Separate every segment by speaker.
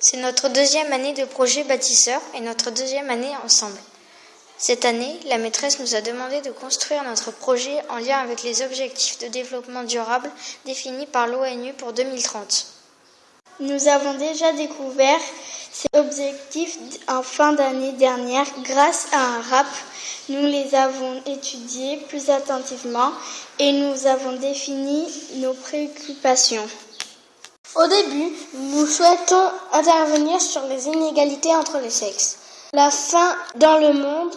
Speaker 1: C'est notre deuxième année de projet bâtisseur et notre deuxième année ensemble. Cette année, la maîtresse nous a demandé de construire notre projet en lien avec les objectifs de développement durable définis par l'ONU pour 2030.
Speaker 2: Nous avons déjà découvert ces objectifs en fin d'année dernière grâce à un rap. Nous les avons étudiés plus attentivement et nous avons défini nos préoccupations. Au début, nous souhaitons intervenir sur les inégalités entre les sexes, la faim dans le monde,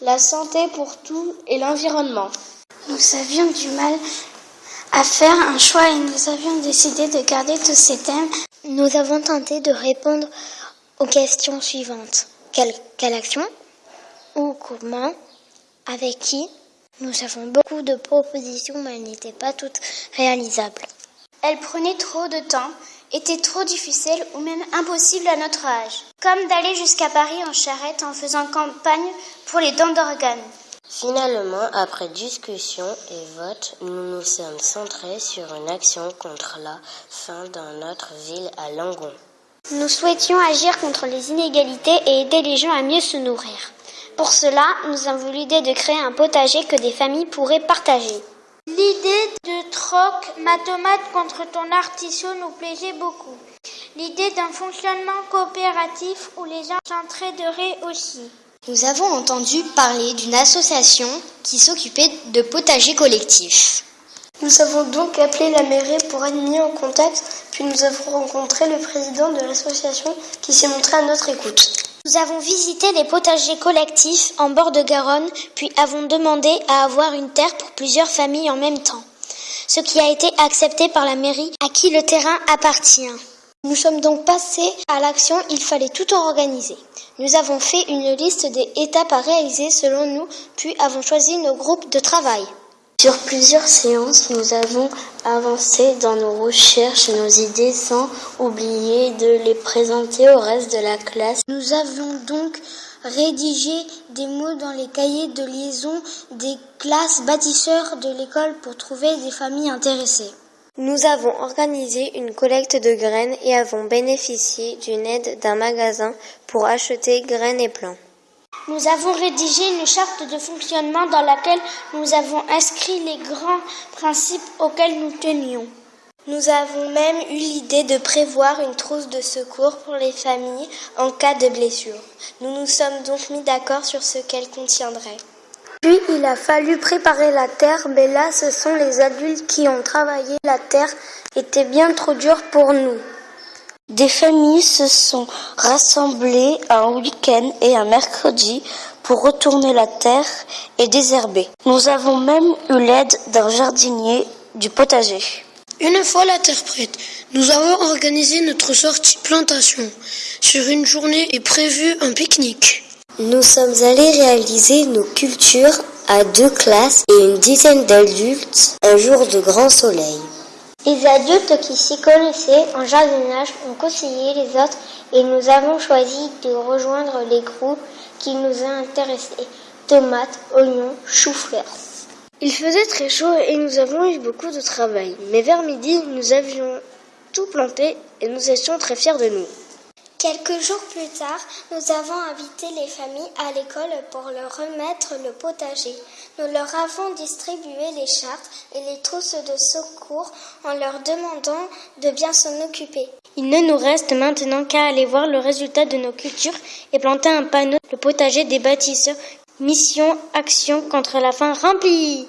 Speaker 2: la santé pour tout et l'environnement.
Speaker 3: Nous avions du mal à faire un choix et nous avions décidé de garder tous ces thèmes.
Speaker 4: Nous avons tenté de répondre aux questions suivantes. Quelle, action Où Comment Avec qui? Nous avons beaucoup de propositions mais elles n'étaient pas toutes réalisables.
Speaker 3: Elles prenaient trop de temps, étaient trop difficiles ou même impossibles à notre âge. Comme d'aller jusqu'à Paris en charrette en faisant campagne pour les dents d'organes.
Speaker 5: Finalement, après discussion et vote, nous nous sommes centrés sur une action contre la faim dans notre ville à Langon.
Speaker 6: Nous souhaitions agir contre les inégalités et aider les gens à mieux se nourrir. Pour cela, nous avons l'idée de créer un potager que des familles pourraient partager.
Speaker 7: L'idée de troc ma tomate contre ton artichaut nous plaisait beaucoup. L'idée d'un fonctionnement coopératif où les gens s'entraideraient aussi.
Speaker 8: Nous avons entendu parler d'une association qui s'occupait de potagers collectifs.
Speaker 2: Nous avons donc appelé la mairie pour être mis en contact, puis nous avons rencontré le président de l'association qui s'est montré à notre écoute.
Speaker 6: Nous avons visité les potagers collectifs en bord de Garonne, puis avons demandé à avoir une terre pour plusieurs familles en même temps, ce qui a été accepté par la mairie à qui le terrain appartient. Nous sommes donc passés à l'action, il fallait tout organiser. Nous avons fait une liste des étapes à réaliser selon nous, puis avons choisi nos groupes de travail.
Speaker 5: Sur plusieurs séances, nous avons avancé dans nos recherches, nos idées sans oublier de les présenter au reste de la classe.
Speaker 6: Nous avons donc rédigé des mots dans les cahiers de liaison des classes bâtisseurs de l'école pour trouver des familles intéressées.
Speaker 1: Nous avons organisé une collecte de graines et avons bénéficié d'une aide d'un magasin pour acheter graines et plants.
Speaker 3: Nous avons rédigé une charte de fonctionnement dans laquelle nous avons inscrit les grands principes auxquels nous tenions.
Speaker 2: Nous avons même eu l'idée de prévoir une trousse de secours pour les familles en cas de blessure. Nous nous sommes donc mis d'accord sur ce qu'elle contiendrait.
Speaker 1: Puis il a fallu préparer la terre, mais là ce sont les adultes qui ont travaillé. La terre était bien trop dure pour nous.
Speaker 5: Des familles se sont rassemblées un week-end et un mercredi pour retourner la terre et désherber. Nous avons même eu l'aide d'un jardinier du potager.
Speaker 9: Une fois la terre prête, nous avons organisé notre sortie plantation. Sur une journée est prévu un pique-nique.
Speaker 5: Nous sommes allés réaliser nos cultures à deux classes et une dizaine d'adultes un jour de grand soleil.
Speaker 6: Les adultes qui s'y connaissaient en jardinage ont conseillé les autres et nous avons choisi de rejoindre les groupes qui nous intéressés. Tomates, oignons, choux-fleurs.
Speaker 1: Il faisait très chaud et nous avons eu beaucoup de travail. Mais vers midi, nous avions tout planté et nous étions très fiers de nous.
Speaker 3: Quelques jours plus tard, nous avons invité les familles à l'école pour leur remettre le potager. Nous leur avons distribué les chartes et les trousses de secours en leur demandant de bien s'en occuper.
Speaker 6: Il ne nous reste maintenant qu'à aller voir le résultat de nos cultures et planter un panneau, le potager des bâtisseurs, mission, action contre la faim remplie.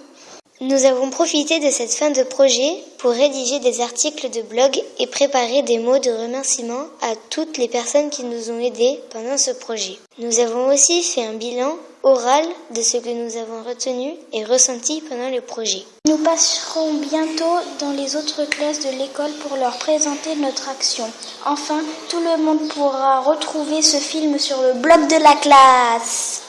Speaker 4: Nous avons profité de cette fin de projet pour rédiger des articles de blog et préparer des mots de remerciement à toutes les personnes qui nous ont aidés pendant ce projet. Nous avons aussi fait un bilan oral de ce que nous avons retenu et ressenti pendant le projet.
Speaker 3: Nous passerons bientôt dans les autres classes de l'école pour leur présenter notre action. Enfin, tout le monde pourra retrouver ce film sur le blog de la classe.